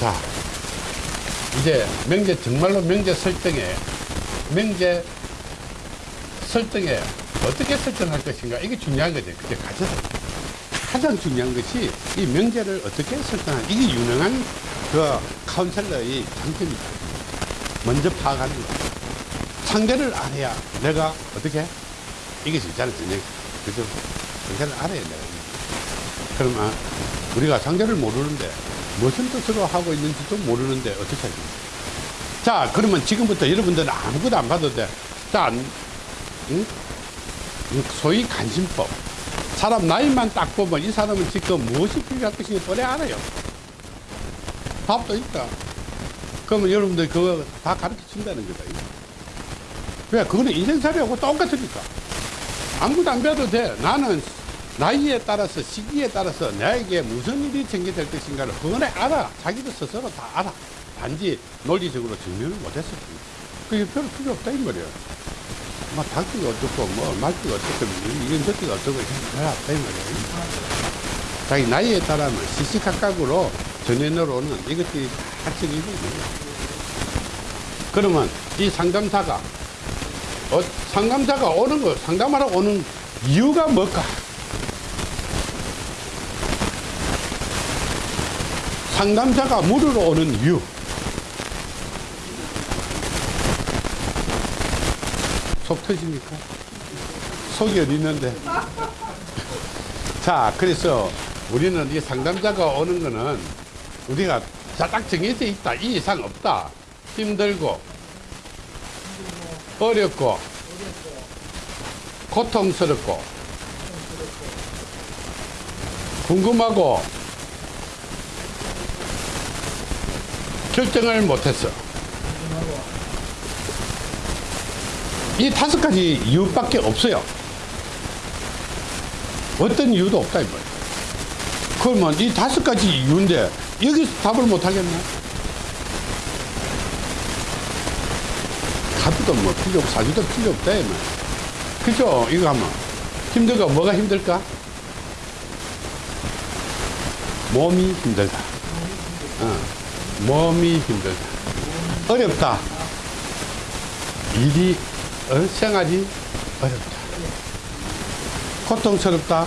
자, 이제 명제, 정말로 명제 설정에, 명제 설정에 어떻게 설정할 것인가. 이게 중요한 거죠. 그게 가장, 가장 중요한 것이 이 명제를 어떻게 설정하는 이게 유능한 그 카운셀러의 장점이다. 먼저 파악하는 거. 상대를 알아야 내가 어떻게 이게 진짜는 전쟁. 그죠? 상대를 알아야 내가. 그러면 아, 우리가 상대를 모르는데 무슨 뜻으로 하고 있는지도 모르는데 어떻게 하겠자 그러면 지금부터 여러분들은 아무것도 안 봐도 돼. 자, 응? 소위 간심법. 사람 나이만 딱 보면 이 사람은 지금 무엇이 필요할 것인지 뻔히 알아요. 답도 있다. 그러면 여러분들 그거 다 가르쳐 준다는 거다. 왜? 그거는 인생살이하고 똑같으니까. 아무것도 안 배워도 돼. 나는 나이에 따라서 시기에 따라서 나에게 무슨 일이 전개될 것인가를 뻔히 알아. 자기도 스스로 다 알아. 단지 논리적으로 증명을 못했을 뿐. 그게 별로 필요 없다 이 말이야. 뭐 닭기가 어떻고 뭐 말기가 어떻고 이건 저기가 어떻고 별로 없다 이 말이야. 자기 나이에 따라면 시시각각으로 전해내로 오는 이것들이 다 적용이 되는 거야. 그러면 이 상담사가 어, 상담사가 오는 거 상담하러 오는 이유가 뭘까? 상담자가 물으러 오는 이유. 속 터집니까? 속이 어디 있는데? 자, 그래서 우리는 이 상담자가 오는 거는 우리가 자, 딱 정해져 있다. 이 이상 없다. 힘들고, 어렵고, 고통스럽고, 궁금하고, 결정을 못했어. 이 다섯 가지 이유밖에 없어요. 어떤 이유도 없다, 이 말이야. 그러면 이 다섯 가지 이유인데, 여기서 답을 못 하겠나? 카드도 뭐 필요 없고, 사주도 필요 없다, 이 말이야. 그죠? 이거 하면. 힘들까? 뭐가 힘들까? 몸이 힘들다. 어. 몸이 힘들다. 어렵다. 일이, 어, 생활이 어렵다. 고통스럽다.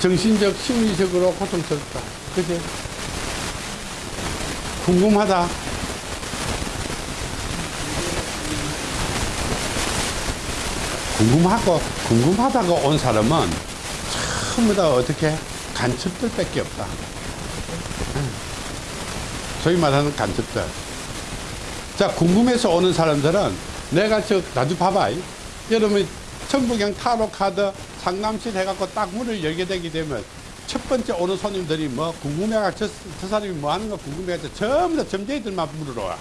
정신적, 심리적으로 고통스럽다. 그지? 궁금하다. 궁금하고, 궁금하다가 온 사람은 전부 다 어떻게 간첩들 밖에 없다. 소위 말하는 간첩들. 자, 궁금해서 오는 사람들은 내가 저, 나도 봐봐. 여러분, 천부경 타로 카드 상담실 해갖고 딱 문을 열게 되게 되면 첫 번째 오는 손님들이 뭐 궁금해가 저, 저 사람이 뭐 하는 거 궁금해가 전부 다 점쟁이들만 물으러 와.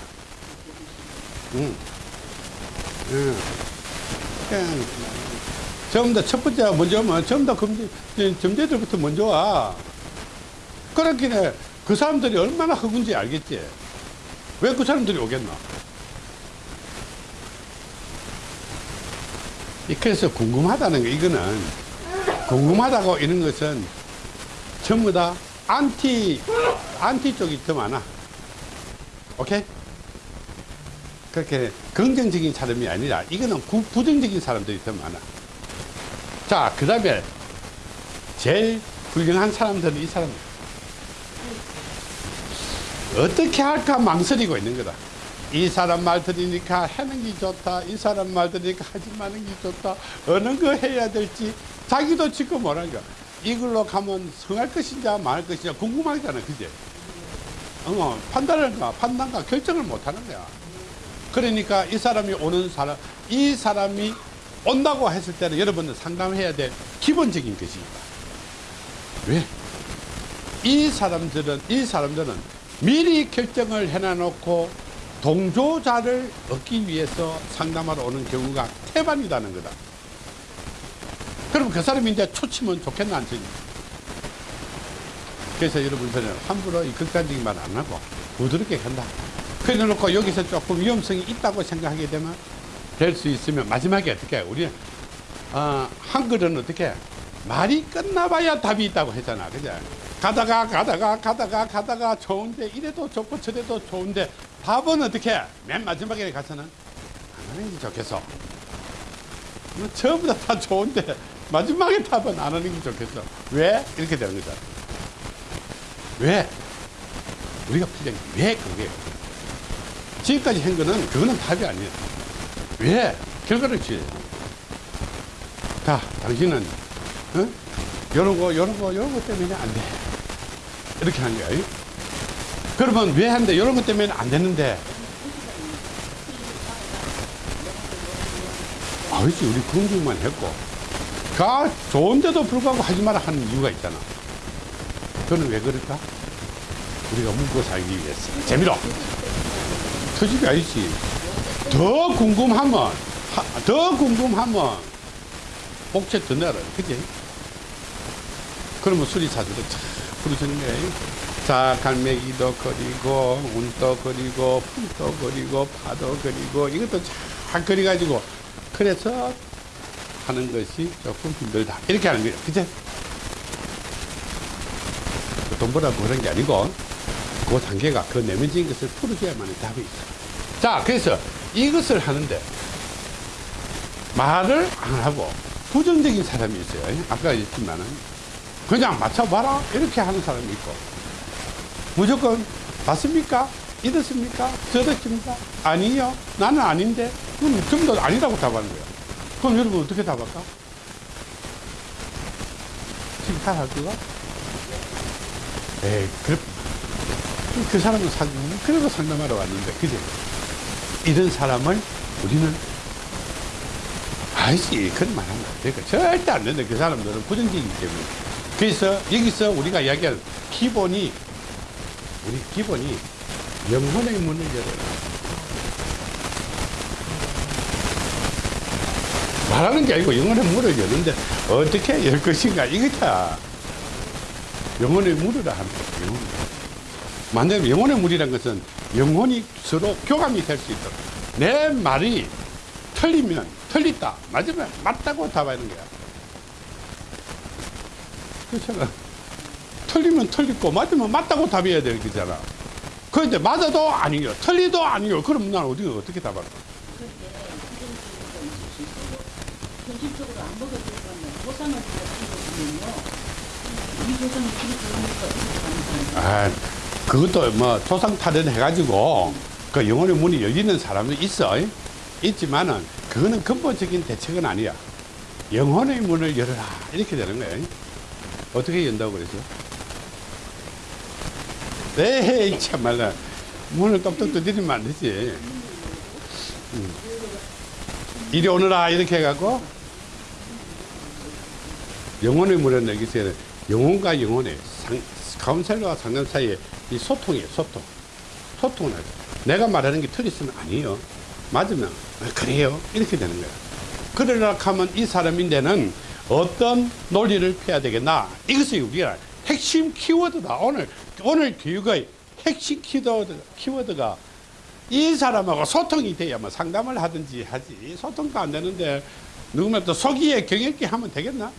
응. 응. 전부 다 첫 번째 먼저 오면 전부 다 검지, 점쟁이들부터 먼저 와. 그렇긴 해. 그 사람들이 얼마나 허군지 알겠지? 왜 그 사람들이 오겠나? 그래서 궁금하다는 거, 이거는, 궁금하다고 이런 것은 전부 다 안티, 안티 쪽이 더 많아. 오케이? 그렇게 긍정적인 사람이 아니라 이거는 부, 부정적인 사람들이 더 많아. 자, 그 다음에 제일 훌륭한 사람들은 이 사람. 어떻게 할까 망설이고 있는 거다. 이 사람 말 들으니까 하는 게 좋다. 이 사람 말 들으니까 하지 마는 게 좋다. 어느 거 해야 될지 자기도 지금 거야. 이걸로 가면 성할 것인지 말할 것인지 궁금하잖아. 그제? 어, 판단을가, 판단과 결정을 못 하는 거야. 그러니까 이 사람이 오는 사람, 이 사람이 온다고 했을 때는 여러분은 상담해야 될 기본적인 것입니다. 왜? 이 사람들은, 이 사람들은 미리 결정을 해놔놓고 동조자를 얻기 위해서 상담하러 오는 경우가 태반이라는 거다. 그럼 그 사람이 이제 초치면 좋겠나, 안 좋겠나? 그래서 여러분들은 함부로 이 극단적인 말 안 하고 부드럽게 간다. 그래 놓고 여기서 조금 위험성이 있다고 생각하게 되면 될 수 있으면 마지막에 어떻게 해? 우리 어, 한글은 어떻게 해? 말이 끝나봐야 답이 있다고 했잖아. 그죠? 가다가 가다가 가다가 가다가 좋은데 이래도 좋고 저래도 좋은데 답은 어떻게? 맨 마지막에 가서는 안 하는 게 좋겠어. 뭐 전부 다, 다 좋은데 마지막에 답은 안 하는 게 좋겠어. 왜? 이렇게 되는 거잖아 왜? 우리가 풀려는 왜 그게? 지금까지 한 거는 그거는 답이 아니에요. 왜? 결과를 돼. 자 당신은 어? 요런 거 요런 거 요런 거 때문에 안돼 이렇게 하는 거야 그러면 왜 한대 요런 것 때문에 안 되는데. 아니지 우리 긍정만 했고. 가 좋은데도 불구하고 하지 마라 하는 이유가 있잖아. 그거는 왜 그럴까? 우리가 묵고 살기 위해서. 재미로. 터집이 아니지. 더 궁금하면 하- 더 궁금하면 복채 더 내라 그지? 그러면 수리사들은 참 거예요 자 갈매기도 그리고 운도 그리고 풀도 그리고 파도 그리고 이것도 잘 그려가지고 그래서 하는 것이 조금 힘들다. 이렇게 하는 거예요. 그죠 돈 벌라고 그런 게 아니고 그 단계가 그 내면적인 것을 풀어줘야만 답이 있어. 자 그래서 이것을 하는데 말을 안 하고 부정적인 사람이 있어요. 아까 얘기했지만은 그냥 맞춰봐라 이렇게 하는 사람이 있고 무조건 맞습니까? 이렇습니까? 저렇습니까? 아니요 나는 아닌데 그럼 전부 다 아니라고 답하는 거야 그럼 여러분 어떻게 답할까? 지금 잘할 거가? 에이 그래 그 사람은 상담 그래도 상담하러 왔는데 그지? 이런 사람을 우리는 아니지 그런 말 하면 안 되니까 절대 안 된다 그 사람들은 부정적이기 때문에 그래서 여기서 우리가 이야기할 기본이 우리 기본이 영혼의 문을 열어라 말하는 게 아니고 영혼의 문을 여는데 어떻게 열 것인가 이거다. 영혼의 문이라 거예요 영혼. 만약에 영혼의 물이란 것은 영혼이 서로 교감이 될 수 있도록 내 말이 틀리면 틀리다 맞으면 맞다고 답하는 거야 그렇잖아. 틀리면 틀리고 맞으면 맞다고 답해야 되는 거잖아 그런데 맞아도 아니요 틀리도 아니요. 그럼 난 어디 어떻게 가는 사람 아 그것도 뭐 토상 탈은 해가지고 그 영혼의 문이 열리는 사람도 있어. 있지만은 그거는 근본적인 대책은 아니야. 영혼의 문을 열어라. 이렇게 되는 거예요 어떻게 연다고 그러죠? 에이 참말라. 문을 똑똑 두드리면 안 되지. 음. 이리 오너라 이렇게 해갖고. 영혼의 문을 여기서 영혼과 영혼의 상, 카운셀러와 상담 사이에 이 소통이에요 소통. 소통을 하죠. 내가 말하는 게 틀렸으면 아니에요. 맞으면 아, 그래요? 이렇게 되는 거야. 그러려고 하면 이 사람인데는 어떤 논리를 펴야 되겠나? 이것이 우리가 핵심 키워드다. 오늘 오늘 교육의 핵심 키워드, 키워드가 이 사람하고 소통이 돼야만 상담을 하든지 하지. 소통도 안 되는데 누구면 또 속이에 경읽기 하면 되겠나?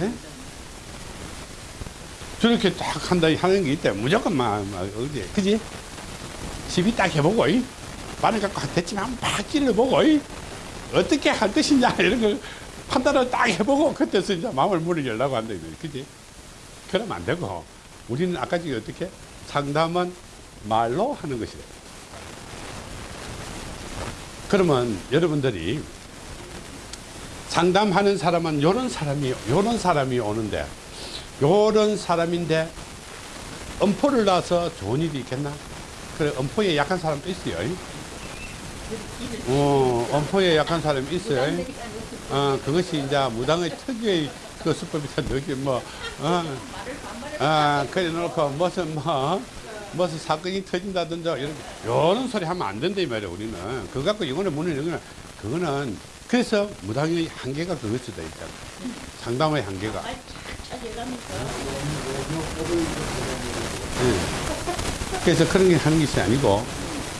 예? 저렇게 딱 한다 하는 게 있대 무조건 막, 막 어디 그지? 시비 딱 해보고 이? 반을 갖고 대충 한번 막 찔러보고 이? 어떻게 할 것이냐 이런 걸 판단을 딱 해보고 그때서 이제 마음을 문을 열라고 한다 이거지 그지 그러면 안 되고 우리는 아까 전에 어떻게 상담은 말로 하는 것이래 그러면 여러분들이 상담하는 사람은 요런 사람이 요런 사람이 오는데 요런 사람인데 엄포를 놔서 좋은 일이 있겠나? 그래 엄포에 약한 사람도 있어요. 어, 엄포에 약한 사람이 있어요. 어, 그것이 이제 무당의 특유의 그 수법이다. 여기 뭐, 어, 아, 그래 놓고 무슨 뭐, 무슨 사건이 터진다든지 이런, 이런 소리 하면 안 된다 이 말이야 우리는. 그거 갖고 이거는 문을 열거나 그거는 그래서 무당의 한계가 그것이다 있잖아. 상담의 한계가. 예. 그래서 그런 게 하는 것이 아니고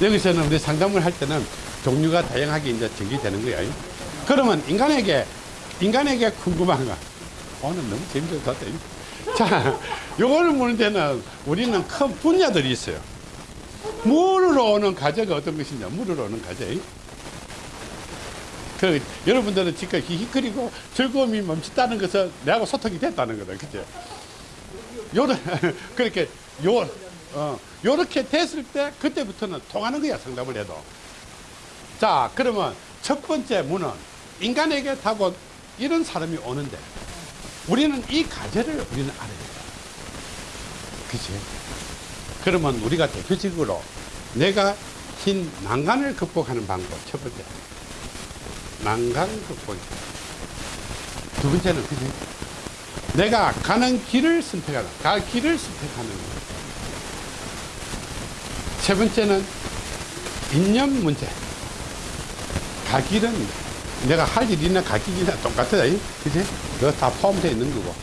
여기서는 우리 상담을 할 때는 종류가 다양하게 이제 전개되는 거예요. 그러면 인간에게 인간에게 궁금한 거 오늘 너무 재밌어서. 자, 요거를 무는 데는 우리는 큰 분야들이 있어요. 물으로 오는 과제가 어떤 것이냐, 물으로 오는 과제. 그, 여러분들은 지금 히히거리고 즐거움이 멈췄다는 것은 내하고 소통이 됐다는 거다. 그죠? 요런, 그렇게, 요, 어, 요렇게 됐을 때, 그때부터는 통하는 거야, 상담을 해도. 자, 그러면 첫 번째 문은 인간에게 답은 이런 사람이 오는데, 우리는 이 과제를 우리는 알아야 돼. 그치? 그러면 우리가 대표적으로 내가 흰 난간을 극복하는 방법, 첫 번째. 난간 극복. 두 번째는 그지? 내가 가는 길을 선택하는, 갈 길을 선택하는 거. 세 번째는 인연 문제. 갈 길은 내가 할 일이나 똑같다. 이? 그지? 그거 다 포함되어 있는 거고.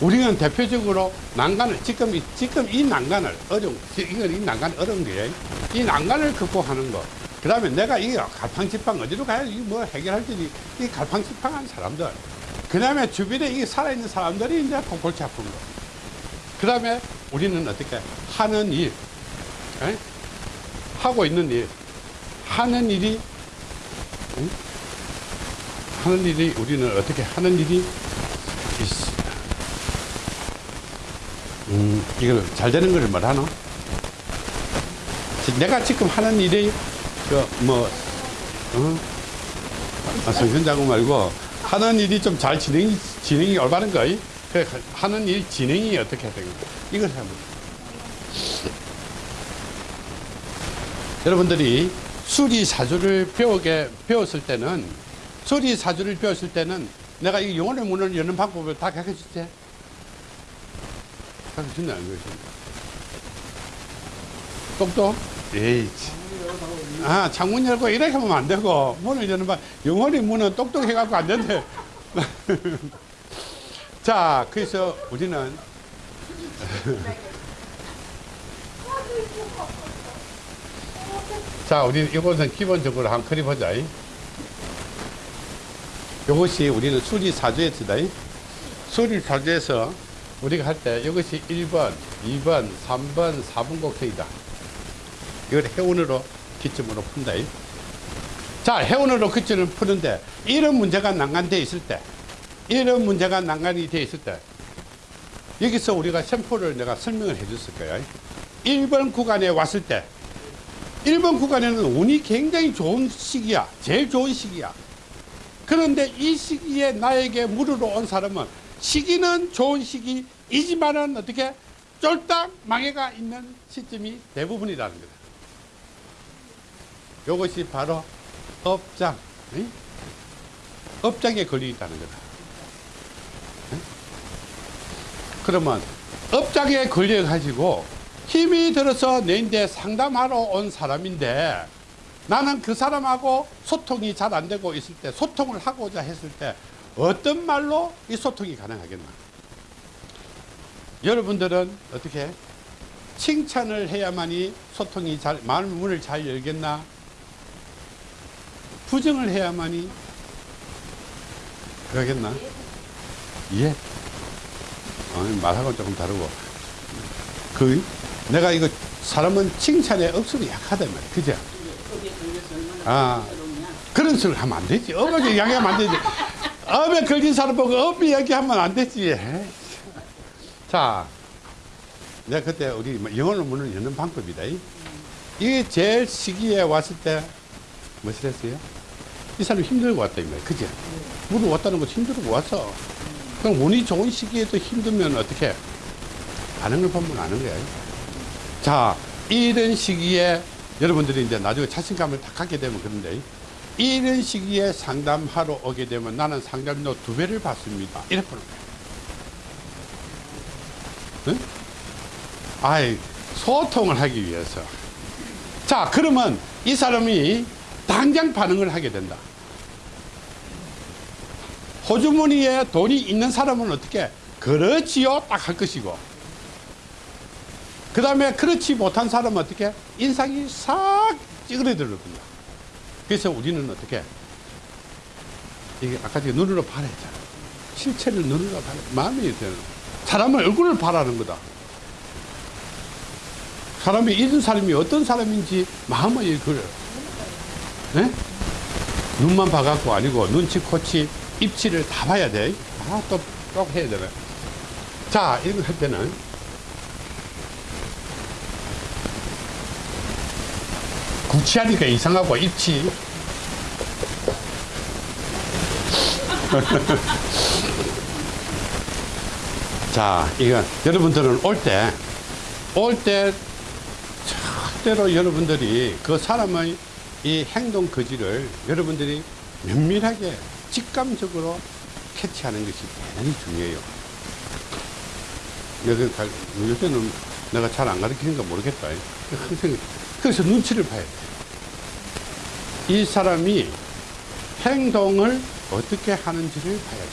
우리는 대표적으로 난간을, 지금, 이- 지금 이 난간을 어려운, 이건 이 난간 어려운 거예요. 이 난간을 극복하는 거. 그 다음에 내가 이 갈팡질팡 어디로 가야 이뭐 해결할 때이 이 갈팡질팡한 사람들. 그 다음에 주변에 이 살아있는 사람들이 이제 고- 골치 아픈 거. 그 다음에 우리는 어떻게 하는 일, 에? 하고 있는 일, 하는 일이, 응? 하는 일이 우리는 어떻게 하는 일이 있어. 음, 이걸 잘 되는 걸? 지- 내가 지금 하는 일이, 그, 뭐, 어? 아, 성현자고 말고, 하는 일이 좀 잘 진행이, 진행이 올바른 거이? 그, 하는 일 진행이 어떻게 되는 거 이걸 돼. 여러분들이 수리사주를 배우게, 배웠을 때는, 수리사주를 배웠을 때는 내가 이 영혼의 문을 여는 방법을 다 가르쳐 줄게. 가르쳐 준다, 안 가르쳐 준다. 똑똑? 에이, 참. 아, 창문 열고 이렇게 하면 안 되고, 문을 여는 방, 영혼의 문은 똑똑해갖고 안 된대. 자, 그래서 우리는 자, 우리 이것은 기본적으로 한 그리 보자. 이. 이것이 우리는 수리 사주에서다. 이. 수리 사주에서 우리가 할 때 이것이 1번, 2번, 3번, 4번 곡선이다. 이걸 해운으로 기점으로 푼다. 이. 자, 해운으로 기점을 푸는데 이런 문제가 난간되어 있을 때, 이런 문제가 난간이 되어 있을 때, 여기서 우리가 샘플을 내가 설명을 해 줬을 거야. 1번 구간에 왔을 때, 1번 구간에는 운이 굉장히 좋은 시기야. 제일 좋은 시기야. 그런데 이 시기에 나에게 물으러 온 사람은 시기는 좋은 시기이지만은 어떻게 쫄딱 망해가 있는 시점이 대부분이라는 거다. 이것이 바로 업장, 응? 업장에 걸려 있다는 거다. 응? 그러면 업장에 걸려 가지고 힘이 들어서 내인데 상담하러 온 사람인데 나는 그 사람하고 소통이 잘 안 되고 있을 때 소통을 하고자 했을 때 어떤 말로 이 소통이 가능하겠나? 여러분들은 어떻게 칭찬을 해야만이 소통이 잘 마음 문을 잘 열겠나? 부정을 해야만이 그러겠나? 예. 어, 말하고 조금 다르고 그 내가 이거 사람은 칭찬에 억수로 약하단 말이야. 그죠? 거기에 걸려서 얼마나 아. 그런 소리 하면 안 되지. 업에 이야기하면 안 되지. 업에 걸린 사람 보고 업 이야기하면 안 되지. 자, 내가 그때 우리 영어로 문을 여는 방법이다. 이. 이게 제일 시기에 왔을 때, 무엇을 했어요? 이 사람이 힘들고 왔다, 이 말이야. 그지? 물을 왔다는 거 힘들고 왔어. 그럼 운이 좋은 시기에도 힘들면 어떻게? 반응을 보면 아는 거야. 자, 이런 시기에 여러분들이 이제 나중에 자신감을 다 갖게 되면 그런데 이런 시기에 상담하러 오게 되면 나는 상담료 두 배를 받습니다. 이렇게 보는. 응? 아이, 소통을 하기 위해서. 자, 그러면 이 사람이 당장 반응을 하게 된다. 호주머니에 돈이 있는 사람은 어떻게? 그렇지요. 딱 할 것이고. 그 다음에 그렇지 못한 사람은 어떻게? 인상이 싹 찌그러들거든요. 그래서 우리는 어떻게? 이게 아까 제가 눈으로 봐라 했잖아. 실체를 눈으로 봐라. 마음이 되는. 사람의 얼굴을 바라는 거다. 사람이 이런 사람이 어떤 사람인지 마음을 그래. 네? 눈만 봐갖고 아니고 눈치, 코치, 입치를 다 봐야 돼. 다 또, 또 해야 되네. 자, 이런 거 할 때는 구치하니까 이상하고 입치. 자, 이건 여러분들은 올 때, 올 때, 절대로 여러분들이 그 사람의 이 행동 거지를 여러분들이 면밀하게 직감적으로 캐치하는 것이 대단히 중요해요. 요새는 내가 잘 안 가르치는가 모르겠다. 항상 그래서 눈치를 봐야 돼. 이 사람이 행동을 어떻게 하는지를 봐야 돼.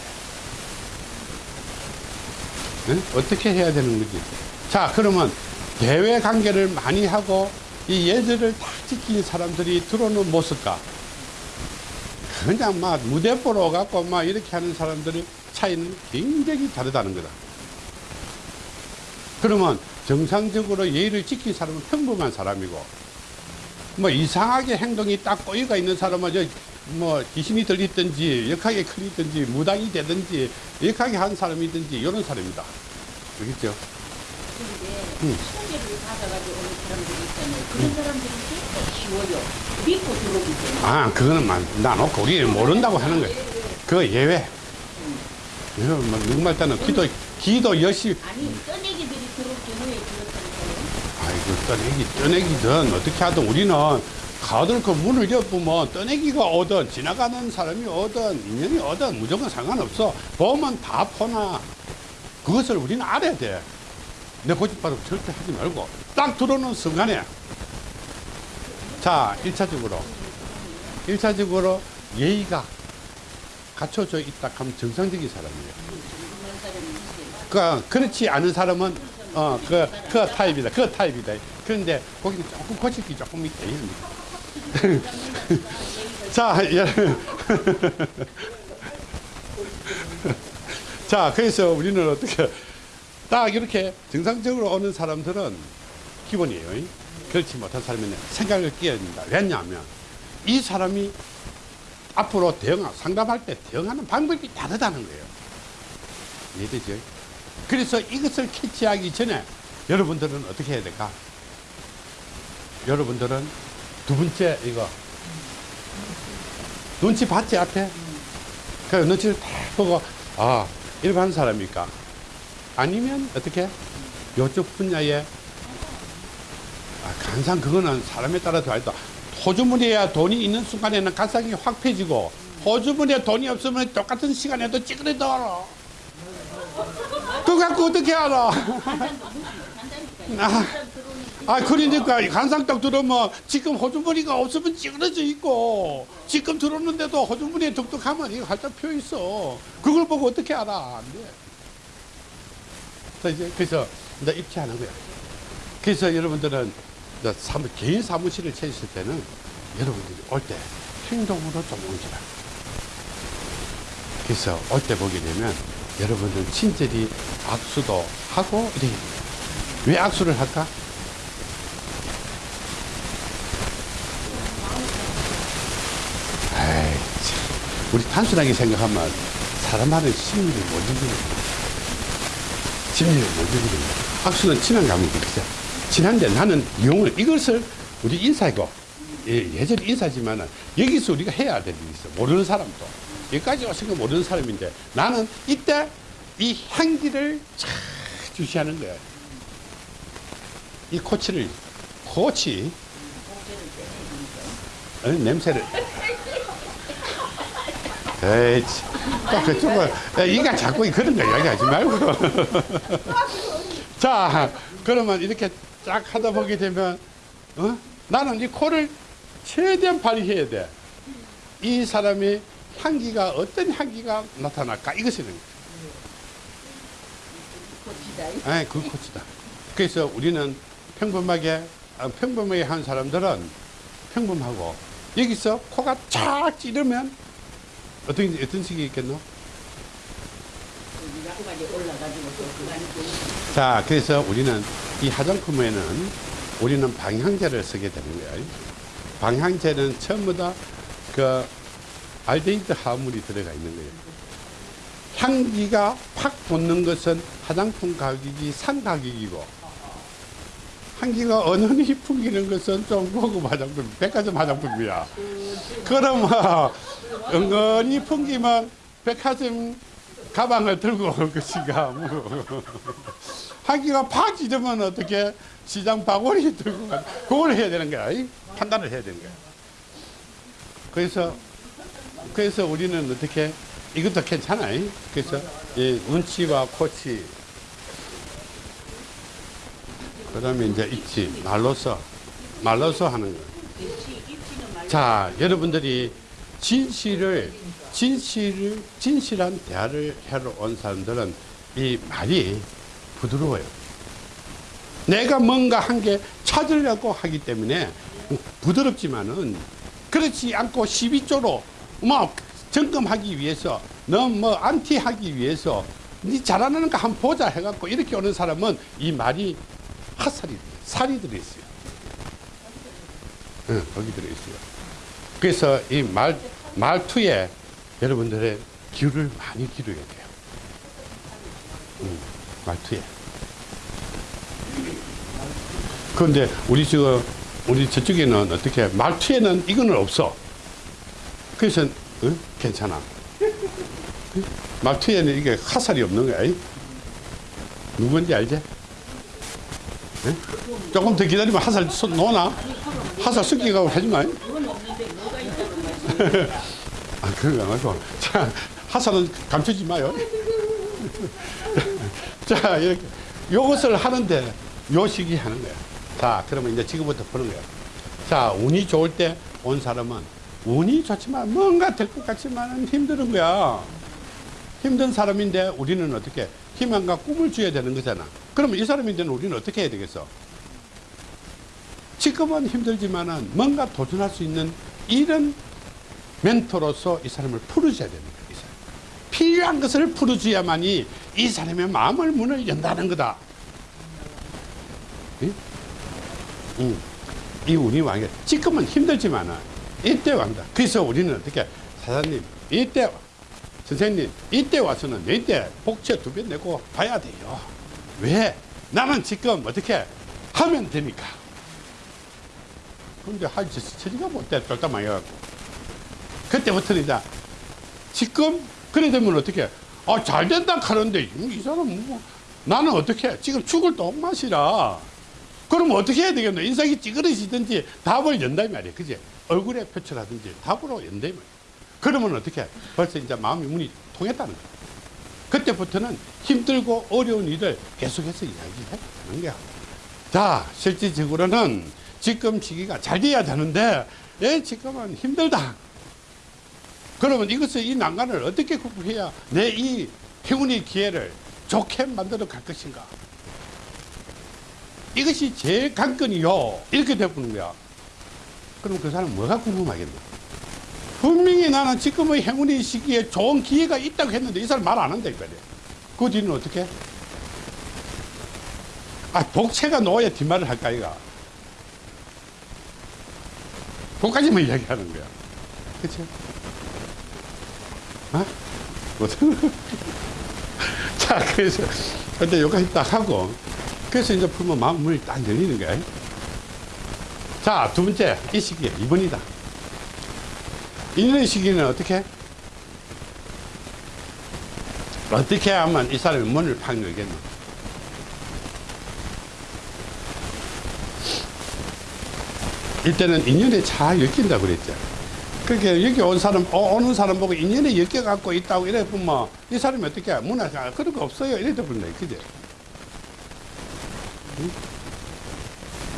응? 어떻게 해야 되는 거지? 자, 그러면 대외 관계를 많이 하고 이 예절을 다 지킨 사람들이 들어오는 모습과 그냥 막 무대 보러 갖고 막 이렇게 하는 사람들의 차이는 굉장히 다르다는 거다. 그러면 정상적으로 예의를 지킨 사람은 평범한 사람이고 뭐 이상하게 행동이 딱 꼬이가 있는 사람은 저 뭐 귀신이 들리든지 역하게 클리든지 무당이 되든지 역하게 한 사람이든지 이런 사람이다. 알겠죠? 들어오기 때문에. 아, 그거는 만- 나놓고 우리 모른다고 하는 거야. 그거 예외. 이거 뭐 정말 때는 기도, 기도 열심히, 아니 떠내기들이 들어올 경우에 그렇다니까요. 아이고, 떠내기, 떠내기든 어떻게 하든 우리는 가들 그 문을 엿보면 떠내기가 오든 지나가는 사람이 오든 인연이 오든 무조건 상관없어. 보면 다 포나. 그것을 우리는 알아야 돼. 내 고집바로 절대 하지 말고 딱 들어오는 순간에 자, 일차적으로일차적으로 예의가 갖춰져 있다 하면 정상적인 사람이에요. 그런 사람이 있어요. 그, 그렇지 않은 사람은, 어, 그, 그 타입이다. 그 타입이다. 그런데 거기는 조금 게 조금 있다. 자, 예. 자, 그래서 우리는 어떻게, 딱 이렇게 정상적으로 오는 사람들은 기본이에요. 그렇지 못한 사람은 생각을 끼어야 된다. 왜냐하면 이 사람이 앞으로 대응, 상담할 때 대응하는 방법이 다르다는 거예요. 이해되죠? 그래서 이것을 캐치하기 전에 여러분들은 어떻게 해야 될까? 여러분들은 두 번째 이거 눈치 봤지 앞에? 그 눈치를 딱 보고 아 일반 사람일까? 아니면 어떻게? 요쪽 분야에 아, 간상 그거는 사람에 따라 다르다. 호주머니에 돈이 있는 순간에는 간상이 확 펴지고 호주머니에 돈이 없으면 똑같은 시간에도 찌그러져. 그거 갖고 어떻게 알아? 아. 아, 그러니까 간상 딱 들으면 지금 호주머니가 없으면 찌그러져 있고 지금 들었는데도 호주머니에 독특하면 이거 활짝 펴 있어. 그걸 보고 어떻게 알아? 안 돼. 그래서 이제 그래서 이제 입체하는 거야. 그래서 여러분들은 이제 사무, 개인 사무실을 찾으실 때는 여러분들이 올 때 행동으로 좀 오시라. 그래서 올 때 보게 되면 여러분들 친절히 악수도 하고 이래. 왜 악수를 할까? 아이, 참. 우리 단순하게 생각하면 사람하는 심리를 못 이기는 심리를 못 이기는 악수는 친한 감이지, 그죠? 친한데 나는 용을, 이것을 우리 인사이고, 예, 예전 인사지만은 여기서 우리가 해야 될 일이 있어. 모르는 사람도. 여기까지 거 모르는 사람인데 나는 이때 이 향기를 잘 주시하는 거야. 이 코치를, 코치, 어, 냄새를. 에이, 또 그쪽은, 이가 자꾸 그런 거 이야기하지 말고. 자, 그러면 이렇게 쫙 하다 보게 되면, 어? 나는 이 코를 최대한 발휘해야 돼. 이 사람의 향기가 어떤 향기가 나타날까? 이것이 는 고치다. 아, 그 코치다. 그래서 우리는 평범하게, 아, 평범하게 한 사람들은 평범하고, 여기서 코가 쫙 찌르면, 어떤, 어떤 식이 있겠노? 자, 그래서 우리는 이 화장품에는 우리는 방향제를 쓰게 되는 거예요. 방향제는 전부 다그 알데히드 화합물이 들어가 있는 거예요. 향기가 팍 돋는 것은 화장품 가격이 산 가격이고 향기가 은은히 풍기는 것은 좀 고급 화장품, 백화점 화장품이야. 그러면 은근히 풍기면 백화점 가방을 들고 올 것인가. 뭐. 하기가 팍 찢으면 어떻게 시장 바구니 들고 가 그걸 해야 되는 거야. 이? 판단을 해야 되는 거야. 그래서 그래서 우리는 어떻게 이것도 괜찮아. 이? 그래서 이 운치와 코치 그 다음에 이제 있지 말로서 말로서 하는 거. 자, 여러분들이 진실을 진실을 진실한 대화를 하러 온 사람들은 이 말이 부드러워요. 내가 뭔가 한 게 찾으려고 하기 때문에 부드럽지만은 그렇지 않고 12조로 뭐 점검하기 위해서 너무 뭐 안티하기 위해서 니 잘하는 거 한번 보자 해갖고 이렇게 오는 사람은 이 말이 핫살이 살이 들어있어요. 응, 거기 들어있어요. 그래서 이 말, 말투에 여러분들의 귀를 많이 기울여야 돼요. 음, 말투에. 그런데 우리 지금, 우리 저쪽에는 어떻게, 말투에는 이거는 없어. 그래서, 응? 괜찮아. 응? 말투에는 이게 화살이 없는 거야. 이? 누군지 알지? 응? 조금 더 기다리면 화살 쏟- 놓나? 화살 섞기가 하지 마. 그건 없는데 뭐가 있다고 말씀 아, 그런 거 말고. 자, 하사는 감추지 마요. 자, 이렇게. 요것을 하는데, 요 시기 하는 거야. 자, 그러면 이제 지금부터 보는 거야. 자, 운이 좋을 때 온 사람은 운이 좋지만 뭔가 될 것 같지만은 힘든 거야. 힘든 사람인데 우리는 어떻게 희망과 꿈을 줘야 되는 거잖아. 그러면 이 사람인데는 우리는 어떻게 해야 되겠어? 지금은 힘들지만은 뭔가 도전할 수 있는 이런 멘토로서 이 사람을 풀어줘야 되는 거야. 이 사람. 필요한 것을 풀어줘야만이 이 사람의 마음을 문을 연다는 거다. 응? 응. 이 운이 왕이 지금은 힘들지만은 이때 왕다. 그래서 우리는 어떻게 사장님 이때 선생님 이때 와서는 이때 복채 두 배 내고 봐야 돼요. 왜? 나는 지금 어떻게 하면 되니까. 근데 할 처리가 못돼 쫄딱 망해갖고. 그때부터는 이제 지금 그래 되면 어떻게 아 잘 된다 하는데 이 사람 뭐 나는 어떻게 지금 죽을 똥맛이라 그럼 어떻게 해야 되겠노? 인상이 찌그러지든지 답을 이 말이야. 그지? 얼굴에 표출하든지 답으로 연다 이 말이야. 그러면 어떻게 벌써 이제 마음이 문이 통했다는 거야. 그때부터는 힘들고 어려운 일을 계속해서 이야기해 가는 거야. 자 실질적으로는 지금 시기가 잘 돼야 되는데 예 지금은 힘들다. 그러면 이것을 이 난간을 어떻게 극복해야 내 이 행운의 기회를 좋게 만들어 갈 것인가? 이것이 제일 관건이요. 이렇게 되어보는 거야. 그럼 그 사람 뭐가 궁금하겠나? 분명히 나는 지금의 행운의 시기에 좋은 기회가 있다고 했는데 이 사람 말 안 한다 이거야. 그 뒤는 어떻게? 아, 복채가 놓아야 뒷말을 할까, 이가. 그까지만 이야기하는 거야. 그치? 어? 무슨? 자, 그래서, 근데 여기까지 딱 하고, 그래서 이제 풀면 마음 문이 딱 열리는 거야. 자, 두 번째, 이 시기에 2번이다. 이런 시기는 어떻게? 어떻게 하면 이 사람이 문을 팍 열겠노? 이때는 인연이 잘 엮인다고 그랬죠. 그렇게 여기 온 사람, 어, 오는 사람 보고 인연이 엮여 갖고 있다고 이래 보면 이 사람이 어떻게 문화 아, 그런 거 없어요. 이래 버린다. 그죠? 응?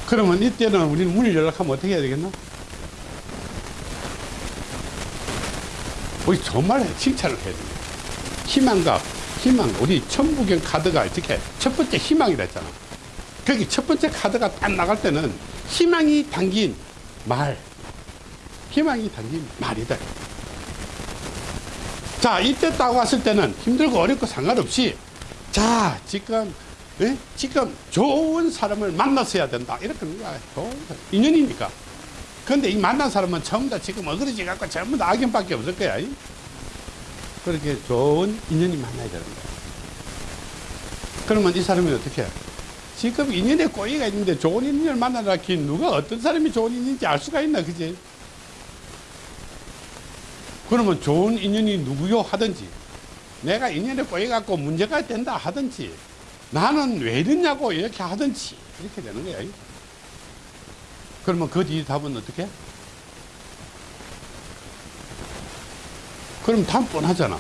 그러면 이때는 우리는 문을 연락하면 어떻게 해야 되겠나? 우리 정말 칭찬을 해야 됩니다. 희망과 희망, 우리 천부경 카드가 이렇게 첫 번째 희망이라 했잖아. 거기 첫 번째 카드가 딱 나갈 때는 희망이 담긴 말, 희망이 담긴 말이다. 자, 이때 딱 왔을 때는 힘들고 어렵고 상관없이 자, 지금 예? 지금 좋은 사람을 만났어야 된다. 이렇게. 좋은. 인연이니까. 근데 이 만난 사람은 전부 다 지금 어그러지 갖고 전부 다 악연밖에 없을 거야. 이? 그렇게 좋은 인연이 만나야 되는 거야. 그러면 이 사람이 어떻게 해? 지금 인연에 꼬이가 있는데 좋은 인연을 만나라 기 누가 어떤 사람이 좋은 인연인지 알 수가 있나 그지? 그러면 좋은 인연이 누구요 하든지 내가 인연에 꼬여갖고 문제가 된다 하든지 나는 왜 이러냐고 이렇게 하든지 이렇게 되는 거야. 그러면 그 뒤 답은 어떻게? 그럼 답 뻔하잖아.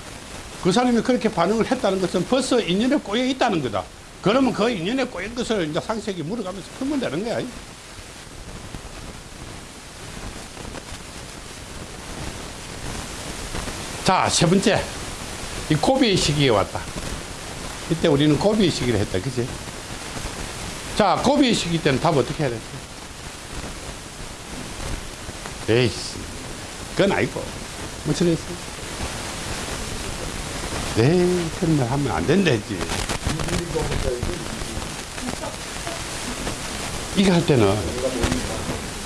그 사람이 그렇게 반응을 했다는 것은 벌써 인연에 꼬여 있다는 거다. 그러면 그 인연에 꼬인 것을 이제 상식이 물어가면서 풀면 되는 거야. 자, 세 번째. 이 고비의 시기에 왔다. 이때 우리는 고비의 시기를 했다. 그지? 자, 고비의 시기 때는 답 어떻게 해야 돼? 에이씨. 그건 아니고. 뭐 저랬어? 네, 그런 말 하면 안 된다 했지. 이거 할 때는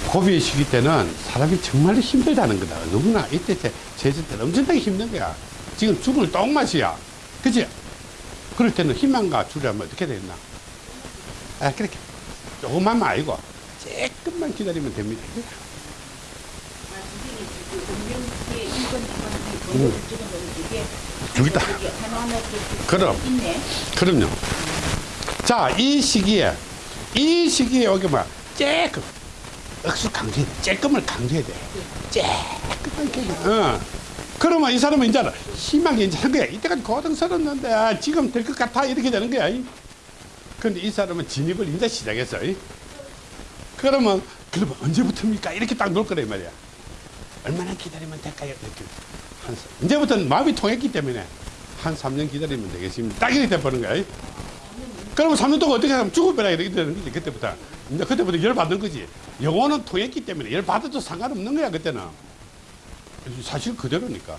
고비의 시기 때는 사람이 정말로 힘들다는 거다. 누구나 이때 제- 제주 때는 엄청나게 힘든 거야. 지금 죽을 똥맛이야. 그지? 그럴 때는 희망과 주려면 어떻게 되나? 아, 그렇게. 조금만 말고, 조금만 기다리면 됩니다. 이렇게 그럼. 그럼요. 자, 이 시기에, 이 시기에 오게 뭐, 쬐끔, 억수 강조해야 돼. 쬐끔을 강조해야 돼. 쬐끔만 강조 어. 그러면 이 사람은 이제 희망이 이제 한 거야. 이때까지 고등스러웠는데, 아, 지금 될 것 같아. 이렇게 되는 거야. 근데 이 사람은 진입을 이제 시작했어. 이. 그러면, 그러면 언제부터입니까? 이렇게 딱 놓을 거란 말이야. 얼마나 기다리면 될까요? 이렇게. 한, 사- 이제부터는 마음이 통했기 때문에 한 3년 기다리면 되겠습니다. 딱 이렇게 돼버는 거야. 그러면 3년 동안 어떻게 하면 죽어버려 이렇게 되는 거지, 그때부터. 이제 그때부터 열 받는 거지. 영혼은 통했기 때문에 열 받아도 상관없는 거야, 그때는. 사실 그대로니까.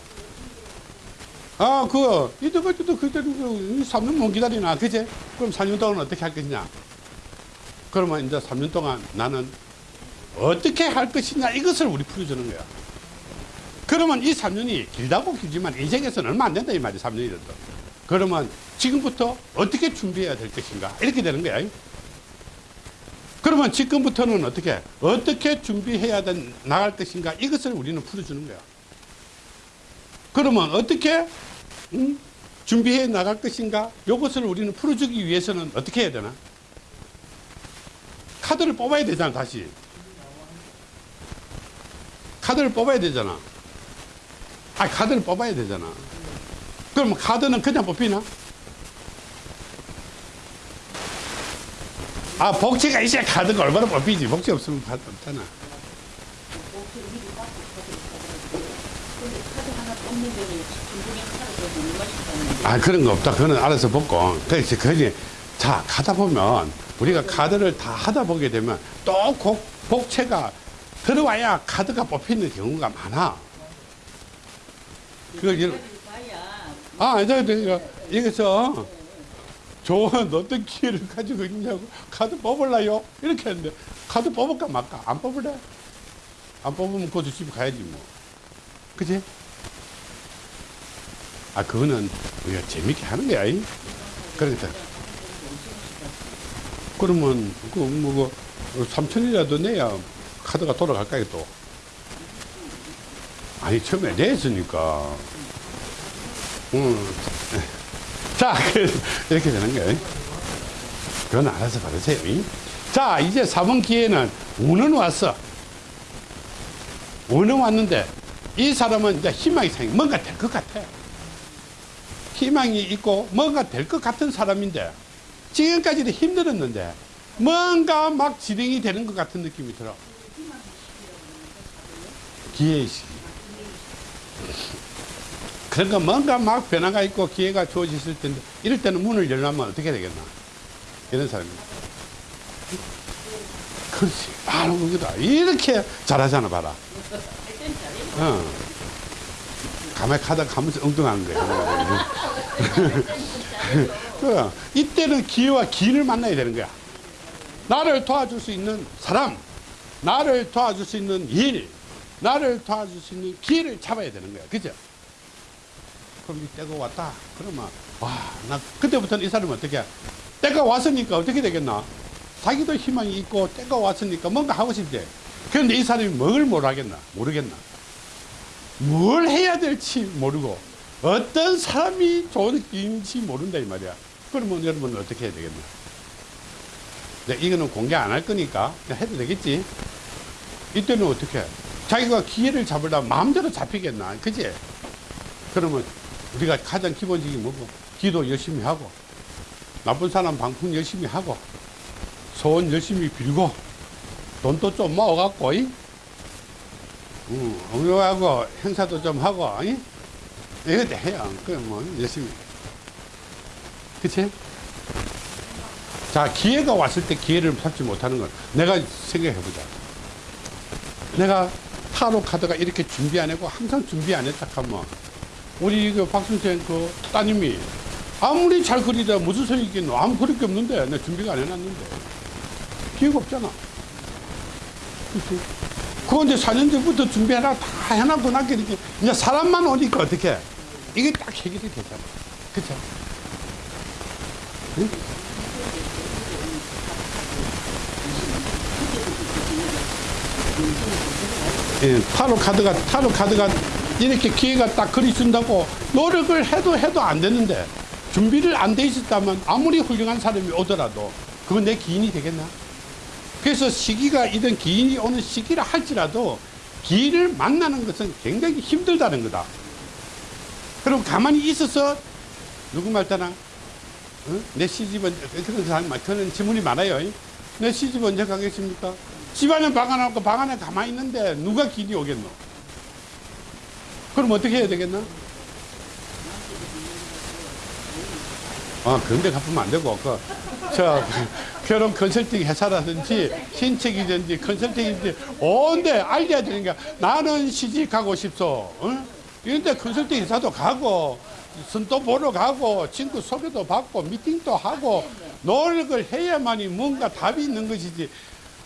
아, 그, 이때까지도 그대로 3년 못 기다리나, 그제? 그럼 4년 동안 어떻게 할 것이냐? 그러면 이제 3년 동안 나는 어떻게 할 것이냐, 이것을 우리 풀어주는 거야. 그러면 이 3년이 길다고 길지만 인생에서는 얼마 안 된다 이 말이 3년이라도. 그러면 지금부터 어떻게 준비해야 될 것인가 이렇게 되는 거야. 그러면 지금부터는 어떻게 어떻게 준비해야 된, 나갈 것인가 이것을 우리는 풀어주는 거야. 그러면 어떻게 음, 준비해 나갈 것인가 이것을 우리는 풀어주기 위해서는 어떻게 해야 되나? 카드를 뽑아야 되잖아 다시. 카드를 뽑아야 되잖아. 아, 카드를 뽑아야 되잖아. 그럼 카드는 그냥 뽑히나? 아, 복지가 있어야 카드가 얼마나 뽑히지. 복지 없으면 카드 없잖아. 근데 카드 하나 뽑는 데는 중국에 카드 더 먹는 맛이 있다는데. 아, 그런 거 없다. 그거는 알아서 뽑고. 그래서 그지. 자, 가다 보면 우리가 카드를 다 하다 보게 되면 또 복, 복채가 들어와야 카드가 뽑히는 경우가 많아. 그걸 일- 봐야 아, 이제 내가 여기서 좋은 어떤 기회를 가지고 있냐고 카드 뽑을라요? 이렇게 했는데 카드 뽑을까 말까? 안 뽑을래? 안 뽑으면 그저 집에 가야지 뭐. 그지? 아, 그거는 우리가 재밌게 하는 거야. 이. 그러니까. 그러면 그 뭐, 그 3천이라도 내야 카드가 돌아갈까요 또? 아니 처음에 냈으니까. 음. 자, 그래서 이렇게 되는 거예요. 그건 알아서 받으세요. 이. 자, 이제 4번 기회는 운은 왔어. 운은 왔는데, 이 사람은 이제 희망이 생겨. 뭔가 될 것 같아. 희망이 있고, 뭔가 될 것 같은 사람인데, 지금까지도 힘들었는데, 뭔가 막 진행이 되는 것 같은 느낌이 들어. 시기. 그러니까 뭔가 막 변화가 있고 기회가 주어졌을 텐데 이럴 때는 문을 열려면 어떻게 되겠나 이런 사람이 그렇지 바로 그거다 이렇게 잘하잖아 봐라. 어. 가다가 가면서 엉뚱한 거야. 그, 이때는 기회와 기인을 만나야 되는 거야. 나를 도와줄 수 있는 사람, 나를 도와줄 수 있는 일, 나를 도와줄 수 있는 기회를 잡아야 되는 거야. 그죠? 그럼 이 때가 왔다. 그러면, 와, 나 그때부터는 이 사람은 어떻게, 해? 때가 왔으니까 어떻게 되겠나? 자기도 희망이 있고 때가 왔으니까 뭔가 하고 싶대. 그런데 이 사람이 뭘 모르겠나? 모르겠나? 뭘 해야 될지 모르고 어떤 사람이 좋은 길인지 모른다 이 말이야. 그러면 여러분은 어떻게 해야 되겠나? 네, 이거는 공개 안 할 거니까 해도 되겠지? 이때는 어떻게 해? 자기가 기회를 잡으려면 마음대로 잡히겠나? 그지? 그러면 우리가 가장 기본적인 뭐고? 기도 열심히 하고 나쁜 사람 방풍 열심히 하고 소원 열심히 빌고 돈도 좀 모아갖고 이? 응, 엉뚱하고 행사도 좀 하고 이? 이것도 해요 그뭐 열심히 그치? 자 기회가 왔을 때 기회를 잡지 못하는 건 내가 생각해 보자 내가 타로 카드가 이렇게 준비 안 했고 항상 준비 안 했다 하면 우리 그 박순생 그 따님이 아무리 잘 그리다 무슨 소리 있겠노 아무 그릴 게 없는데 내 준비가 안 해놨는데 기회가 없잖아 그치? 그거 이제 4년 전부터 준비해라 다 해놨고 나게 이렇게 이제 사람만 오니까 어떻게 이게 딱 해결이 되잖아 그쵸? 응? 예, 타로 카드가 타로 카드가 이렇게 기회가 딱 그리준다고 노력을 해도 해도 안 되는데 준비를 안 돼 있었다면 아무리 훌륭한 사람이 오더라도 그건 내 기인이 되겠나? 그래서 시기가 이런 기인이 오는 시기라 할지라도 기인을 만나는 것은 굉장히 힘들다는 거다. 그럼 가만히 있어서 누구 말따나 어? 내 시집 언제 그런 사람 그런 질문이 많아요. 내 시집 언제 가겠습니까? 집안에 없고 방 안에 가만히 있는데 누가 길이 오겠노? 그럼 어떻게 해야 되겠나? 아, 그런 데 갚으면 안 되고, 그, 저, 결혼 컨설팅 회사라든지, 신책이든지, 컨설팅이든지, 온데 알려야 되니까, 나는 시집 가고 싶소. 어? 이런데 컨설팅 회사도 가고, 선도 보러 가고, 친구 소개도 받고, 미팅도 하고, 노력을 해야만이 뭔가 답이 있는 것이지.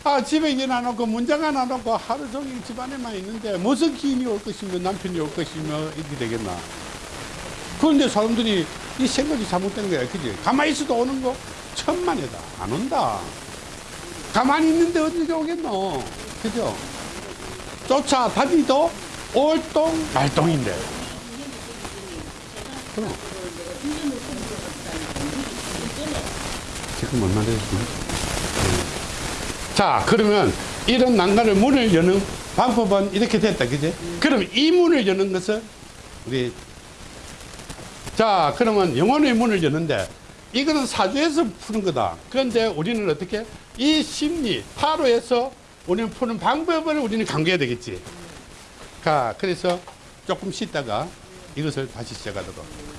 아, 집에 일안 놓고, 문장 하나 놓고, 하루 종일 집안에만 있는데, 무슨 기인이 올 것이며, 남편이 올 것이며, 이렇게 되겠나. 그런데 사람들이 이 생각이 잘못된 거야. 그지? 가만히 있어도 오는 거 천만에다. 안 온다. 가만히 있는데 어떻게 오겠노? 그죠? 쫓아 다니도 올동 말동인데. 그럼. 지금 얼마 됐지? 자, 그러면 이런 난간을 문을 여는 방법은 이렇게 됐다. 그지? 그럼 이 문을 여는 것은 우리 자, 그러면 영혼의 문을 여는데 이거는 사주에서 푸는 거다. 그런데 우리는 어떻게? 이 심리, 타로에서 우리는 푸는 방법을 우리는 강구해야 되겠지. 자, 그래서 조금 쉬다가 이것을 다시 시작하도록.